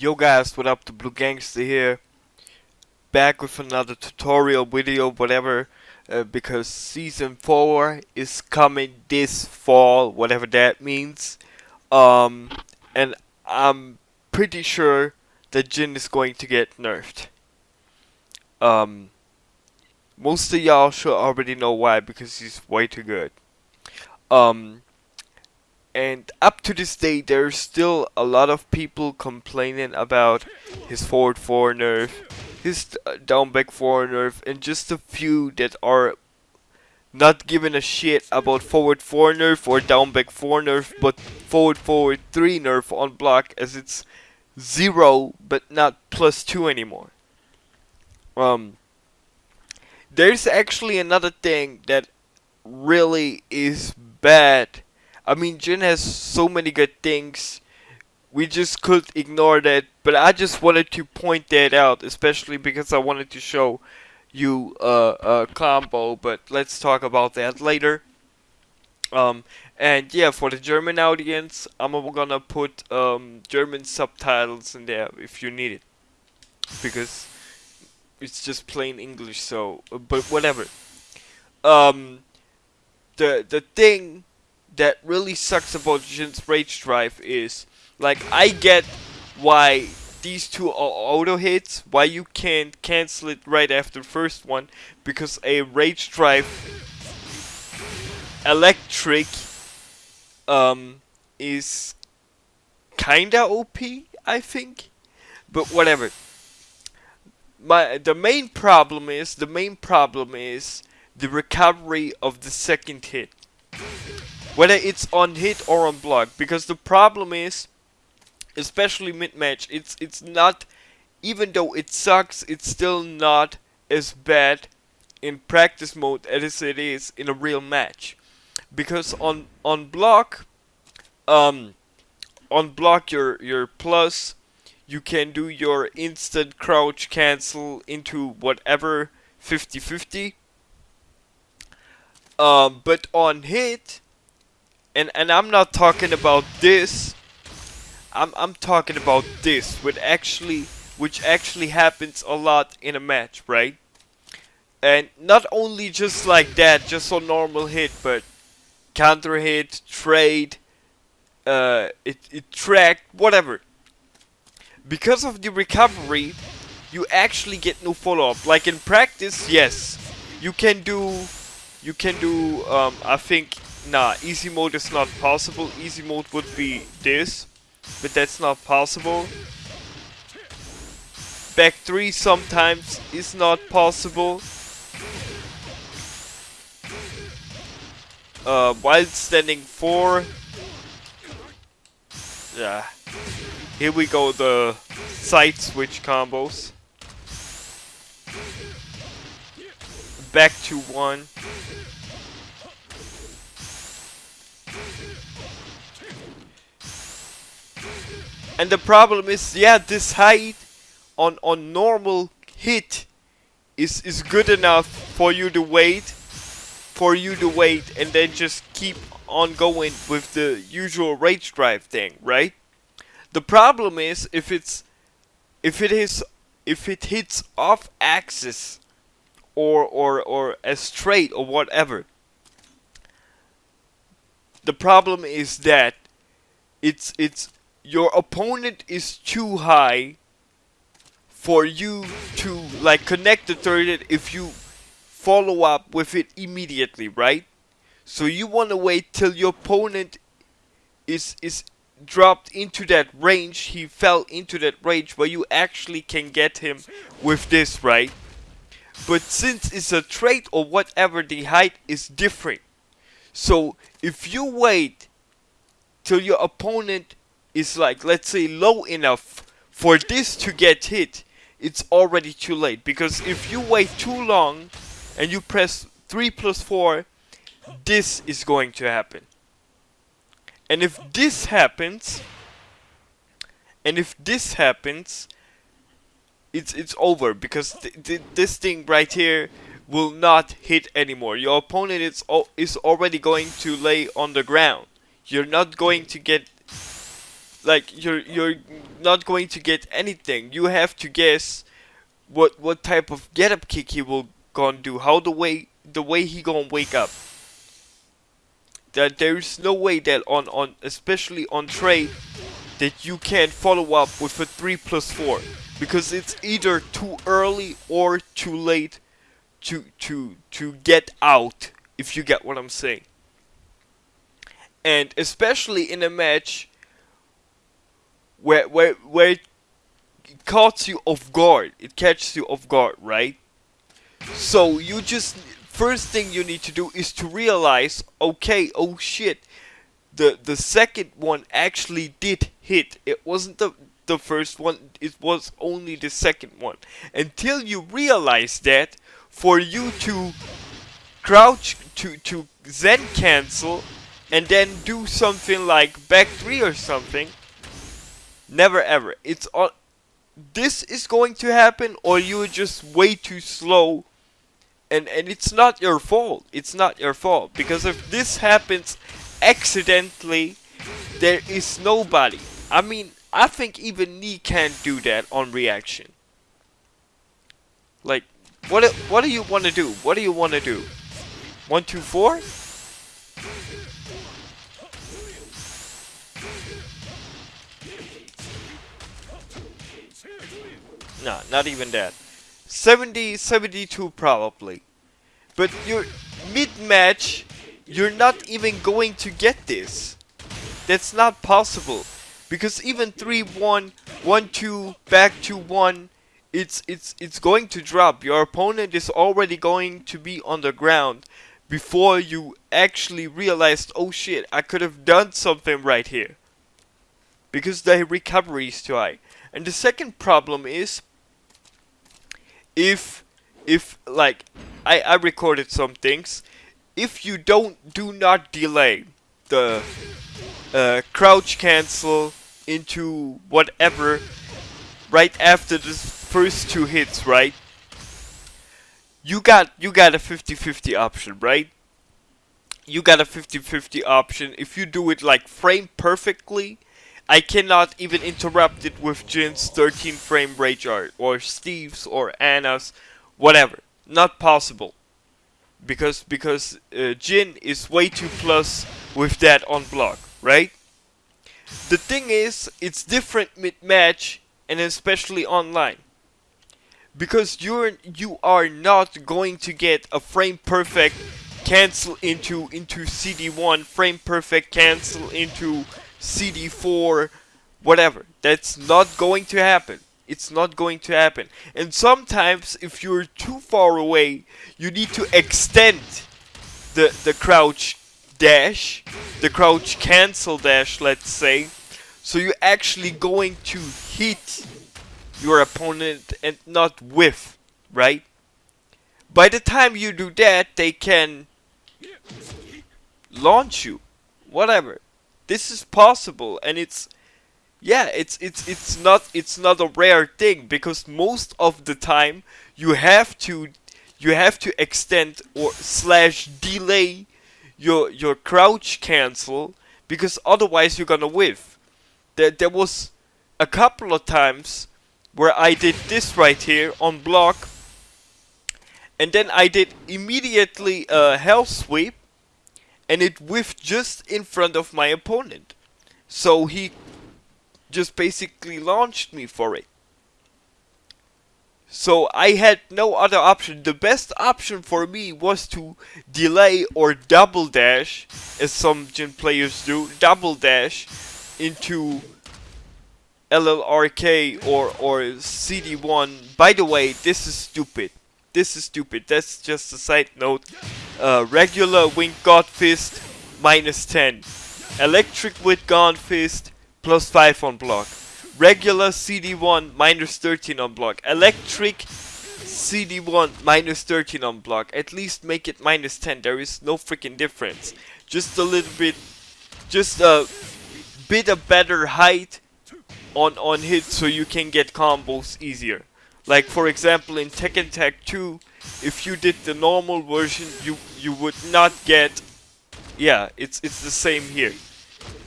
Yo guys, what up? The Blue Gangster here. Back with another tutorial video, whatever. Uh, because season 4 is coming this fall, whatever that means. Um, and I'm pretty sure that Jin is going to get nerfed. Um, most of y'all should already know why, because he's way too good. Um, and up to this day there's still a lot of people complaining about his forward 4 nerf, his uh, down back 4 nerf, and just a few that are not giving a shit about forward 4 nerf or down back 4 nerf, but forward forward 3 nerf on block as it's 0 but not plus 2 anymore. Um, there's actually another thing that really is bad I mean, Jin has so many good things. We just could ignore that, but I just wanted to point that out, especially because I wanted to show you a combo. But let's talk about that later. Um, and yeah, for the German audience, I'm gonna put um, German subtitles in there if you need it, because it's just plain English. So, but whatever. Um, the the thing that really sucks about Jin's Rage Drive is, like, I get why these two are auto hits, why you can't cancel it right after the first one, because a Rage Drive electric um, is kinda OP, I think, but whatever. My the main problem is the main problem is the recovery of the second hit whether it's on hit or on block because the problem is especially mid-match it's it's not even though it sucks it's still not as bad in practice mode as it is in a real match. Because on on block um on block your your plus you can do your instant crouch cancel into whatever 50-50 um, but on hit and and I'm not talking about this. I'm I'm talking about this, which actually which actually happens a lot in a match, right? And not only just like that, just a normal hit, but counter hit, trade, uh, it it tracked, whatever. Because of the recovery, you actually get no follow up. Like in practice, yes, you can do, you can do. Um, I think Nah, easy mode is not possible. Easy mode would be this, but that's not possible. Back 3 sometimes is not possible. Uh, while standing 4. Yeah. Here we go, the side switch combos. Back to 1. And the problem is, yeah, this height on on normal hit is is good enough for you to wait, for you to wait, and then just keep on going with the usual rage drive thing, right? The problem is if it's if it is if it hits off axis or or or a straight or whatever. The problem is that it's it's your opponent is too high for you to like connect the turret if you follow up with it immediately, right? So you want to wait till your opponent is is dropped into that range, he fell into that range where you actually can get him with this, right? But since it's a trait or whatever, the height is different. So if you wait till your opponent is like, let's say, low enough for this to get hit, it's already too late. Because if you wait too long and you press 3 plus 4, this is going to happen. And if this happens, and if this happens, it's it's over because th th this thing right here will not hit anymore. Your opponent is is already going to lay on the ground. You're not going to get like you're you're not going to get anything. You have to guess what what type of get up kick he will gonna do. How the way the way he gonna wake up. That there's no way that on on especially on trade that you can follow up with a three plus four because it's either too early or too late to to to get out if you get what I'm saying. And especially in a match where where where it caught you off guard. It catches you off guard, right? So you just first thing you need to do is to realize, okay, oh shit, the the second one actually did hit. It wasn't the the first one, it was only the second one. Until you realize that, for you to crouch to to Zen cancel and then do something like back three or something, never ever. It's all. This is going to happen, or you're just way too slow and and it's not your fault. It's not your fault because if this happens accidentally, there is nobody. I mean, I think even Knee can't do that on reaction. Like, what what do you want to do? What do you want to do? One, two, four. Nah, not even that. 70, 72 probably. But you're mid-match, you're not even going to get this. That's not possible. Because even 3-1, 1-2, back to 1, it's it's it's going to drop. Your opponent is already going to be on the ground before you actually realized, oh shit, I could have done something right here. Because the recovery is too high. And the second problem is if if like I I recorded some things. If you don't do not delay the uh, crouch cancel into whatever right after the first two hits right? You got you got a 50-50 option right? You got a 50-50 option. If you do it like frame perfectly I cannot even interrupt it with Jin's 13 frame rage art, or Steve's, or Anna's, whatever. Not possible. Because because uh, Jin is way too plus with that on block, right? The thing is, it's different mid-match, and especially online. Because you're you are not going to get a frame perfect cancel into into CD1, frame perfect cancel into CD4, whatever. That's not going to happen. It's not going to happen. And sometimes, if you're too far away, you need to extend the, the crouch dash, the crouch cancel dash, let's say. So you're actually going to hit your opponent and not whiff, right? By the time you do that, they can launch you. Whatever this is possible and it's yeah it's it's it's not it's not a rare thing because most of the time you have to you have to extend or slash delay your your crouch cancel because otherwise you're gonna whiff. There there was a couple of times where I did this right here on block and then I did immediately a hell sweep and it whiffed just in front of my opponent. So he just basically launched me for it. So I had no other option. The best option for me was to delay or double dash, as some Jin players do, double dash into LLRK or, or CD1. By the way, this is stupid. This is stupid. That's just a side note. Uh, regular Wind God Fist, minus 10. Electric Wind God Fist, plus 5 on block. Regular CD1, minus 13 on block. Electric CD1, minus 13 on block. At least make it minus 10. There is no freaking difference. Just a little bit, just a bit of better height on, on hit so you can get combos easier. Like for example in Tekken Tag 2, if you did the normal version, you you would not get. Yeah, it's it's the same here.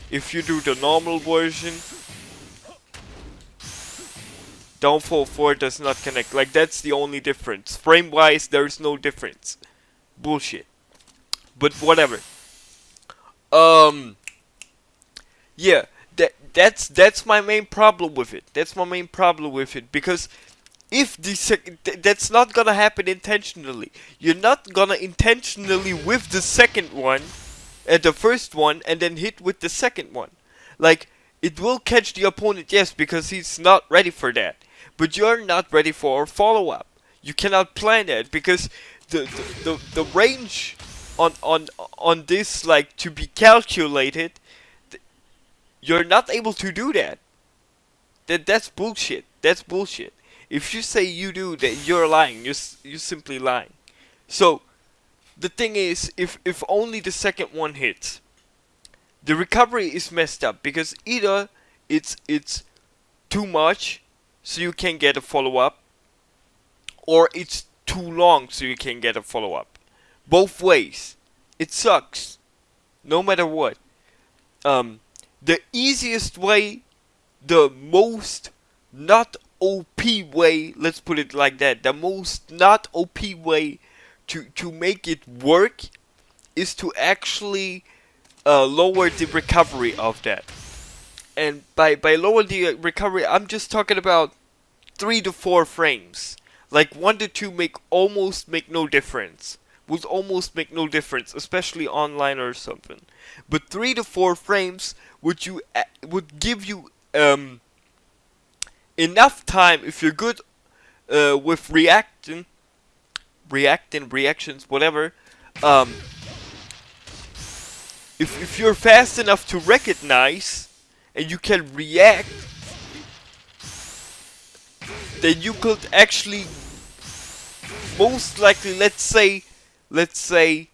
If you do the normal version, Downfall 4 does not connect. Like, that's the only difference. Frame-wise, there's no difference. Bullshit. But whatever. Um... Yeah, that that's that's my main problem with it. That's my main problem with it because if the sec- th that's not gonna happen intentionally. You're not gonna intentionally with the second one, at the first one, and then hit with the second one. Like it will catch the opponent, yes, because he's not ready for that. But you're not ready for a follow up. You cannot plan that because the the, the, the range on on on this like to be calculated you're not able to do that. That that's bullshit. That's bullshit. If you say you do that, you're lying. You're you're simply lying. So the thing is, if if only the second one hits, the recovery is messed up because either it's it's too much, so you can't get a follow up, or it's too long, so you can't get a follow up. Both ways, it sucks. No matter what. Um, the easiest way, the most not OP way, let's put it like that, the most not OP way to, to make it work is to actually uh, lower the recovery of that. And by, by lower the recovery, I'm just talking about 3 to 4 frames. Like 1 to 2 make almost make no difference. Would almost make no difference, especially online or something. But 3 to 4 frames would you would give you um, enough time if you're good uh, with reacting, reacting reactions, whatever. Um, if if you're fast enough to recognize and you can react, then you could actually most likely, let's say, let's say,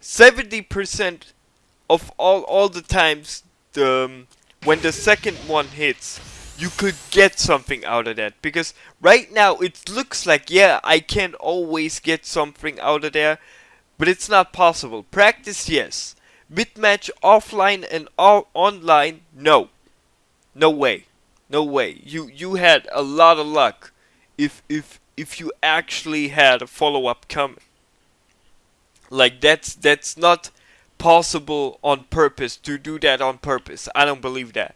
70% of all all the times the um, when the second one hits, you could get something out of that. Because right now it looks like, yeah, I can always get something out of there, but it's not possible. Practice, yes. Mid-match offline and online, no. No way. No way. You you had a lot of luck if if if you actually had a follow-up coming. Like that's that's not possible on purpose to do that on purpose. I don't believe that.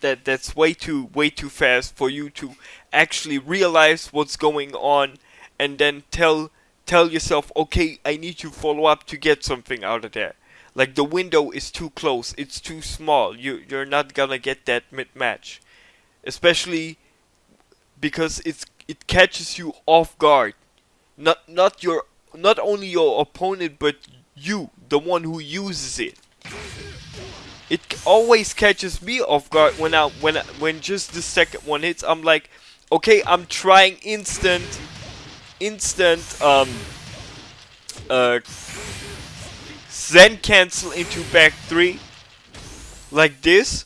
That that's way too way too fast for you to actually realize what's going on and then tell tell yourself, okay, I need to follow up to get something out of there. Like the window is too close, it's too small. You you're not gonna get that mid match, especially because it's it catches you off guard. Not not your not only your opponent but you, the one who uses it. It always catches me off guard when I when I, when just the second one hits. I'm like, okay, I'm trying instant, instant um uh Zen cancel into back three like this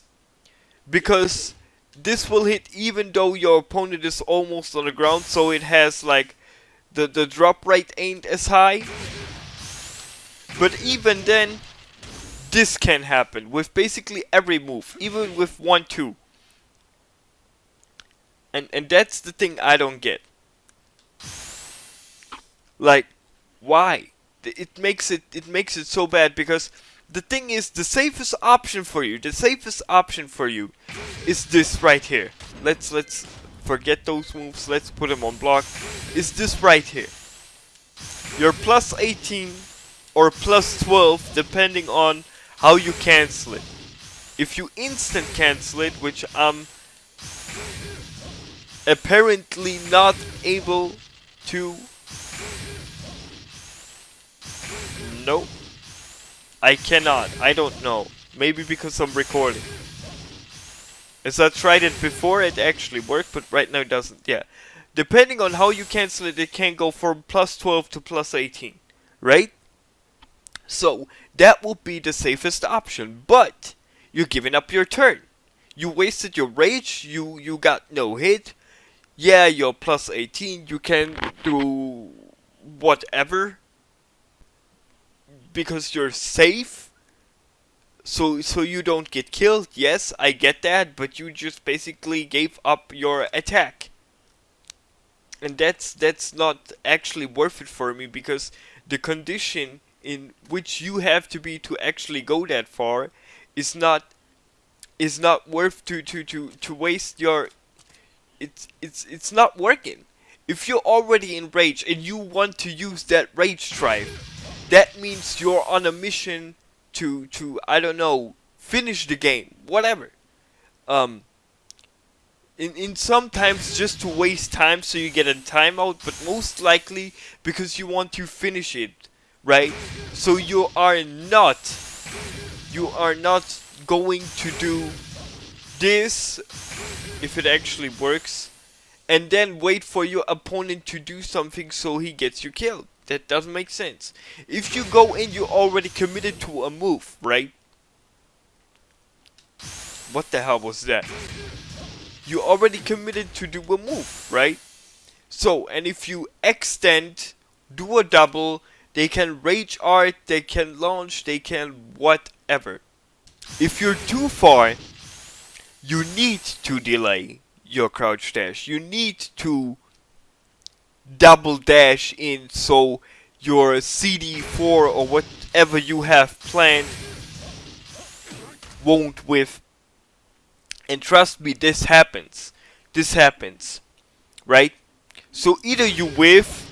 because this will hit even though your opponent is almost on the ground so it has like the the drop rate ain't as high but even then, this can happen with basically every move, even with 1-2. And, and that's the thing I don't get. Like, why? It makes it it makes it so bad because the thing is the safest option for you, the safest option for you is this right here. Let's let's forget those moves, let's put them on block. Is this right here. You're plus 18 or plus 12 depending on how you cancel it. If you instant cancel it, which I'm apparently not able to... Nope. I cannot. I don't know. Maybe because I'm recording. As I tried it before, it actually worked, but right now it doesn't. Yeah. Depending on how you cancel it, it can go from plus 12 to plus 18. Right? So that will be the safest option. But you're giving up your turn. You wasted your rage. You you got no hit. Yeah, you're plus 18. You can do whatever because you're safe. so so you don't get killed. Yes, I get that, but you just basically gave up your attack. And that's that's not actually worth it for me because the condition in which you have to be to actually go that far is not is not worth to to to to waste your it's it's it's not working. If you're already in rage and you want to use that rage drive that means you're on a mission to to I don't know finish the game whatever. Um in, in sometimes just to waste time so you get a timeout but most likely because you want to finish it right? So you are not you are not going to do this if it actually works and then wait for your opponent to do something so he gets you killed. That doesn't make sense. If you go in you're already committed to a move right? What the hell was that? You already committed to do a move right? So and if you extend do a double they can rage art they can launch they can whatever if you're too far, you need to delay your crouch dash. You need to double dash in so your CD4 or whatever you have planned won't whiff. And trust me, this happens. This happens. Right? So either you whiff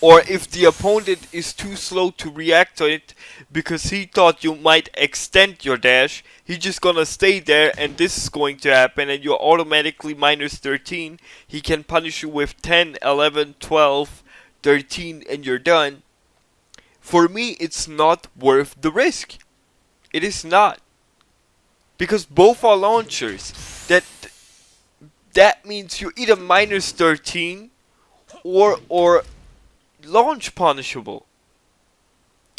or if the opponent is too slow to react to it because he thought you might extend your dash, he's just gonna stay there and this is going to happen and you're automatically minus 13. He can punish you with 10, 11, 12, 13 and you're done. For me, it's not worth the risk. It is not. Because both are launchers. That that means you're either minus 13 or or launch punishable.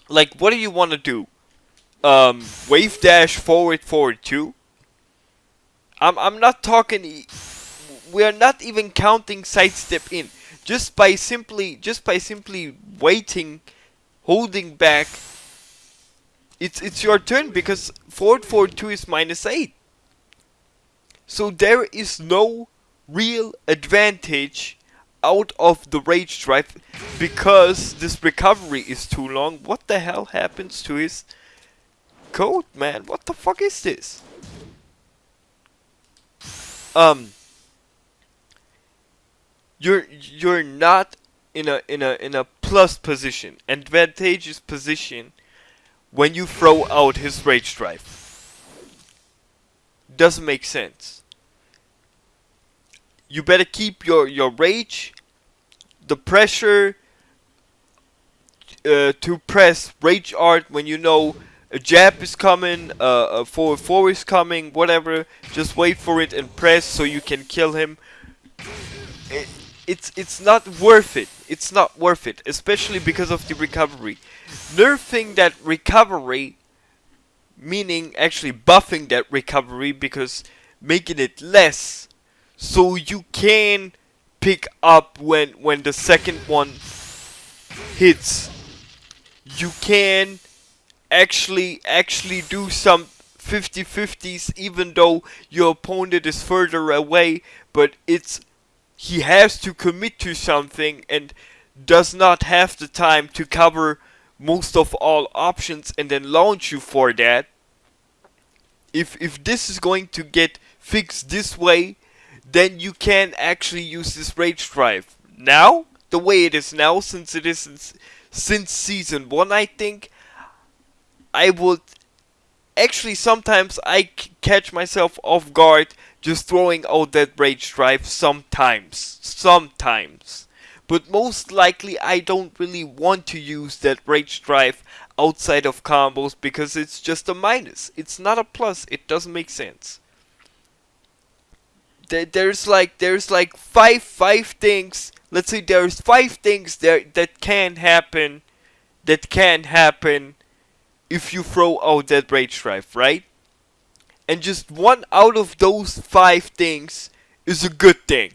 Like, what do you want to do? Um, wave dash forward forward two. I'm I'm not talking. E we are not even counting sidestep in. Just by simply just by simply waiting, holding back. It's it's your turn because forward forward two is minus eight. So there is no real advantage out of the rage drive because this recovery is too long. What the hell happens to his code, man? What the fuck is this? Um you're you're not in a in a in a plus position, advantageous position when you throw out his rage drive. Doesn't make sense you better keep your your rage, the pressure uh, to press rage art when you know a jab is coming, uh, a forward four is coming, whatever. Just wait for it and press so you can kill him. It, it's it's not worth it. It's not worth it, especially because of the recovery. Nerfing that recovery, meaning actually buffing that recovery because making it less so you can pick up when when the second one hits. You can actually actually do some 50-50s even though your opponent is further away but it's he has to commit to something and does not have the time to cover most of all options and then launch you for that. If if this is going to get fixed this way then you can actually use this rage drive. Now, the way it is now, since it is since season 1 I think, I would actually sometimes I catch myself off guard just throwing out that rage drive sometimes. Sometimes. But most likely I don't really want to use that rage drive outside of combos because it's just a minus. It's not a plus. It doesn't make sense there's like there's like five five things. Let's say there's five things that that can happen, that can happen, if you throw out that rage drive, right? And just one out of those five things is a good thing.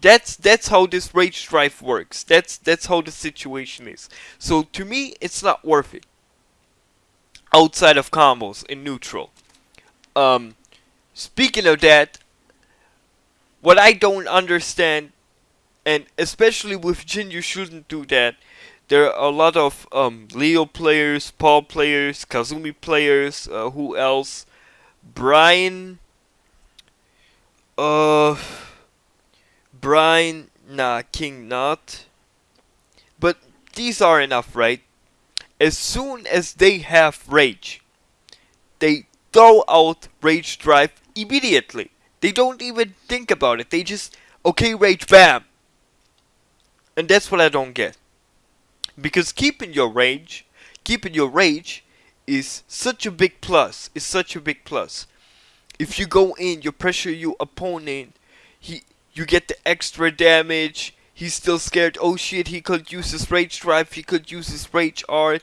That's that's how this rage drive works. That's that's how the situation is. So to me, it's not worth it. outside of combos in neutral. Um, speaking of that, what I don't understand, and especially with Jin, you shouldn't do that. There are a lot of um, Leo players, Paul players, Kazumi players, uh, who else? Brian. Uh. Brian. Nah, King not. But these are enough, right? As soon as they have rage, they throw out rage drive immediately. They don't even think about it. They just, okay, rage, bam. And that's what I don't get. Because keeping your rage, keeping your rage is such a big plus. Is such a big plus. If you go in, you pressure your opponent, he you get the extra damage. He's still scared. Oh shit, he could use his rage drive. He could use his rage art.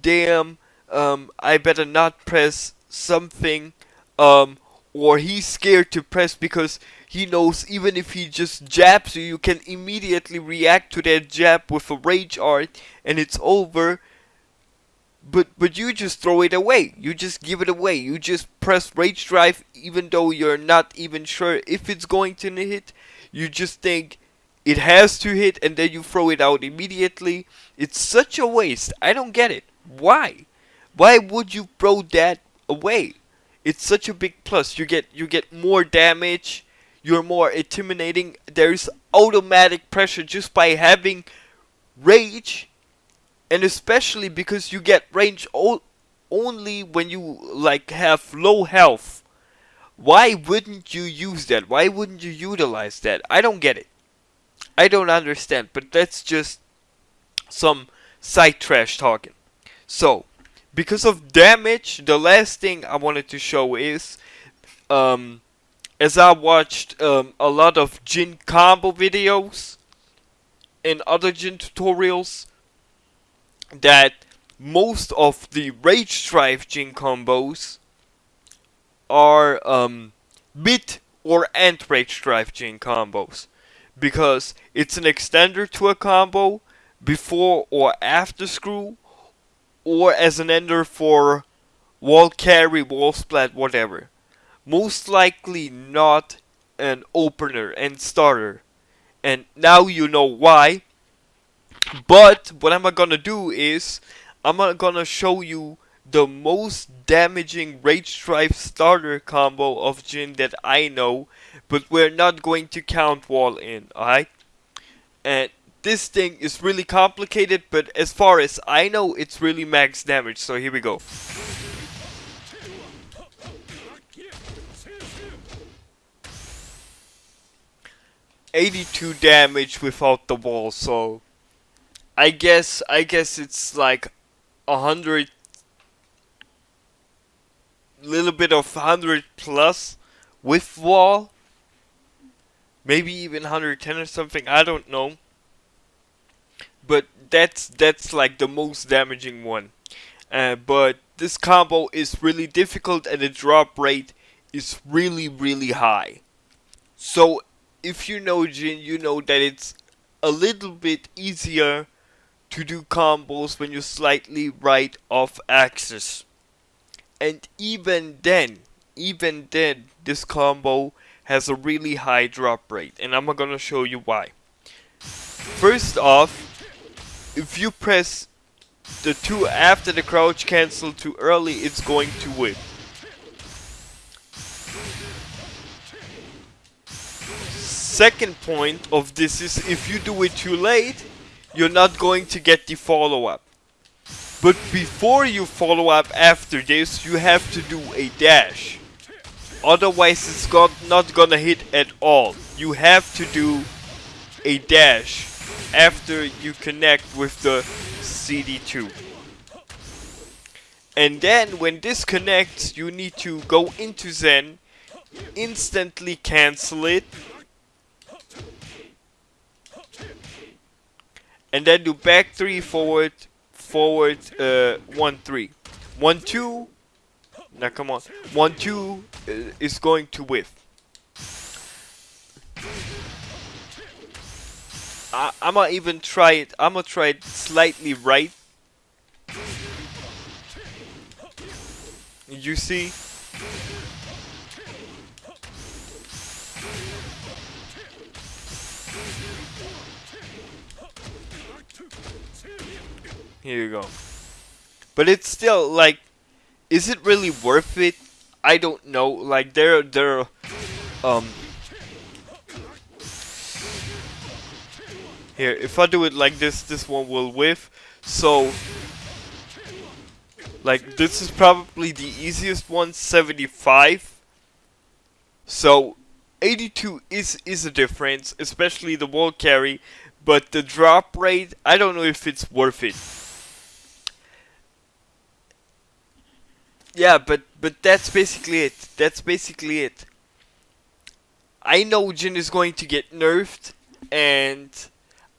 Damn, um, I better not press something. Um, or he's scared to press because he knows even if he just jabs you, you can immediately react to that jab with a rage art and it's over. But but you just throw it away. You just give it away. You just press rage drive even though you're not even sure if it's going to hit. You just think it has to hit and then you throw it out immediately. It's such a waste. I don't get it. Why? Why would you throw that away? It's such a big plus. You get you get more damage. You're more intimidating. There's automatic pressure just by having rage, and especially because you get range only when you like have low health. Why wouldn't you use that? Why wouldn't you utilize that? I don't get it. I don't understand. But that's just some side trash talking. So because of damage, the last thing I wanted to show is, um, as I watched um, a lot of Jin combo videos and other Jin tutorials, that most of the Rage Drive Jin combos are um, or end Rage Drive Jin combos. Because it's an extender to a combo before or after screw or as an ender for wall carry, wall splat, whatever. Most likely not an opener and starter. And now you know why. But what I'm gonna do is I'm gonna show you the most damaging Rage Drive starter combo of Jin that I know, but we're not going to count wall in, alright? And this thing is really complicated, but as far as I know, it's really max damage. So here we go. Eighty-two damage without the wall, so I guess I guess it's like a hundred, little bit of hundred plus with wall, maybe even hundred ten or something. I don't know but that's that's like the most damaging one. Uh, but this combo is really difficult and the drop rate is really really high. So if you know Jin, you know that it's a little bit easier to do combos when you're slightly right off axis. And even then, even then, this combo has a really high drop rate. And I'm gonna show you why. First off, if you press the 2 after the crouch cancel too early, it's going to win. Second point of this is if you do it too late, you're not going to get the follow-up. But before you follow up after this, you have to do a dash. Otherwise it's got not gonna hit at all. You have to do a dash after you connect with the CD2. And then when this connects, you need to go into Zen, instantly cancel it, and then do back 3 forward, forward uh, 1 3. 1 2, now come on, 1 2 uh, is going to whiff. I, I'm gonna even try it. I'm gonna try it slightly right. You see? Here you go. But it's still like, is it really worth it? I don't know. Like there, there, um. Here, if I do it like this, this one will whiff. So, like this is probably the easiest one, 75. So, 82 is is a difference, especially the wall carry. But the drop rate, I don't know if it's worth it. yeah, but but that's basically it. That's basically it. I know Jin is going to get nerfed, and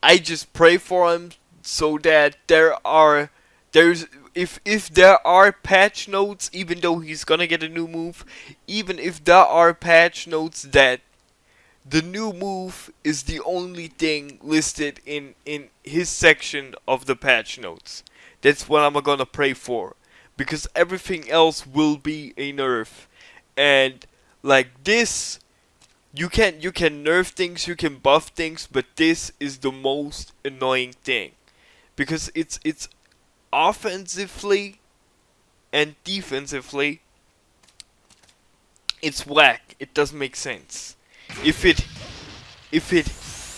I just pray for him so that there are there's if if there are patch notes, even though he's gonna get a new move, even if there are patch notes that the new move is the only thing listed in in his section of the patch notes. That's what I'm gonna pray for because everything else will be a nerf. And like this you can you can nerf things, you can buff things, but this is the most annoying thing. Because it's it's offensively and defensively it's whack. It doesn't make sense. If it if it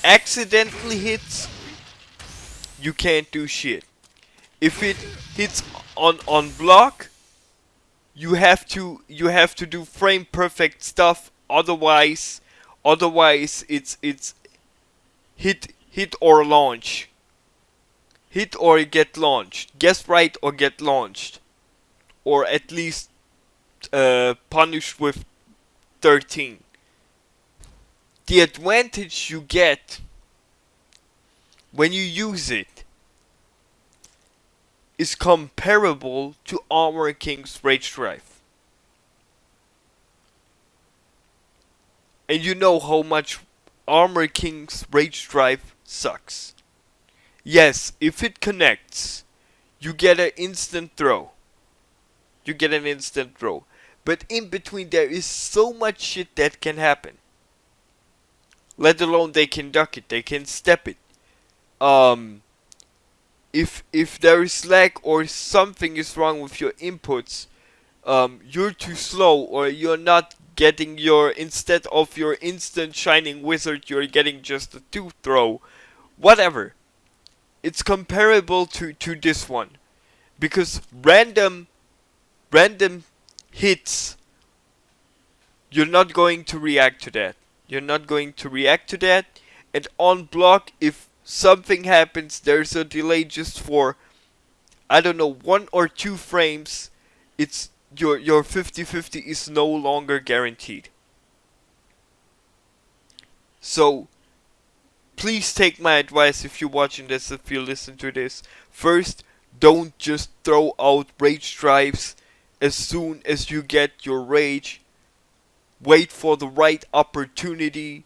accidentally hits you can't do shit. If it hits on on block you have to you have to do frame perfect stuff otherwise otherwise it's it's hit hit or launch. Hit or get launched. Guess right or get launched. Or at least uh, punished with 13 the advantage you get when you use it is comparable to Armor King's Rage Drive. And you know how much Armor King's Rage Drive sucks. Yes, if it connects, you get an instant throw. You get an instant throw. But in between there is so much shit that can happen. Let alone they can duck it, they can step it. Um, if if there is lag or something is wrong with your inputs, um, you're too slow or you're not getting your instead of your instant shining wizard, you're getting just a two throw, whatever. It's comparable to to this one, because random random hits. You're not going to react to that. You're not going to react to that. And on block, if something happens, there's a delay just for I don't know one or two frames. It's your your 50-50 is no longer guaranteed. So please take my advice if you're watching this, if you listen to this. First, don't just throw out rage drives as soon as you get your rage. Wait for the right opportunity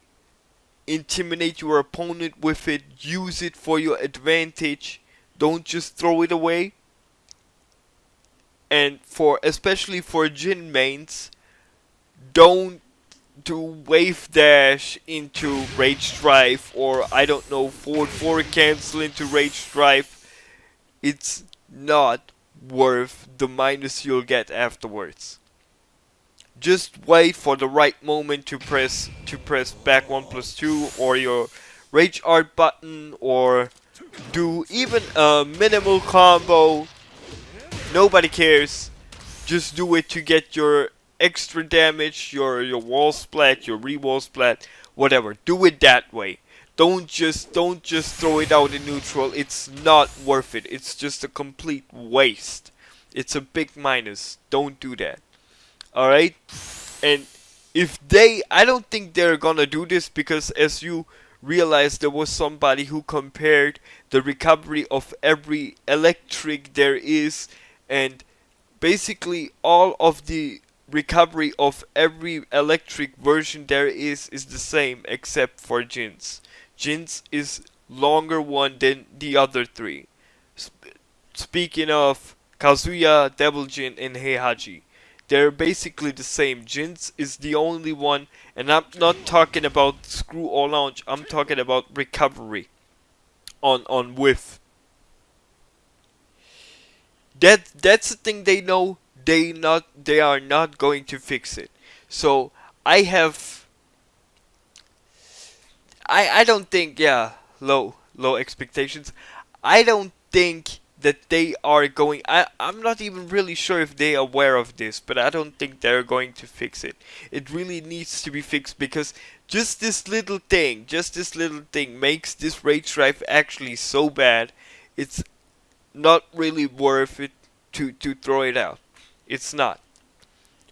intimidate your opponent with it, use it for your advantage. Don't just throw it away. And for especially for Jin mains, don't do wave dash into rage drive or I don't know forward forward cancel into rage drive. It's not worth the minus you'll get afterwards just wait for the right moment to press to press back 1 plus 2 or your rage art button or do even a minimal combo nobody cares. Just do it to get your extra damage your your wall splat your re-wall splat whatever. Do it that way. Don't just don't just throw it out in neutral. It's not worth it. It's just a complete waste. It's a big minus. Don't do that. Alright? And if they, I don't think they're gonna do this because as you realize there was somebody who compared the recovery of every electric there is and basically all of the recovery of every electric version there is is the same except for Jin's. Jin's is longer one than the other three. Sp speaking of Kazuya, Devil Jin, and Heihachi they're basically the same. Jins is the only one, and I'm not talking about screw or launch. I'm talking about recovery on on whiff. That that's the thing they know. They not they are not going to fix it. So I have. I I don't think yeah low low expectations. I don't think that they are going I, I'm not even really sure if they are aware of this, but I don't think they're going to fix it. It really needs to be fixed because just this little thing, just this little thing makes this rage drive actually so bad. It's not really worth it to to throw it out. It's not.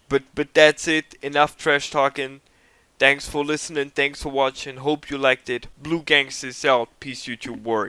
But but that's it. Enough trash talking. Thanks for listening. Thanks for watching. Hope you liked it. Blue Gangsters out. Peace YouTube word.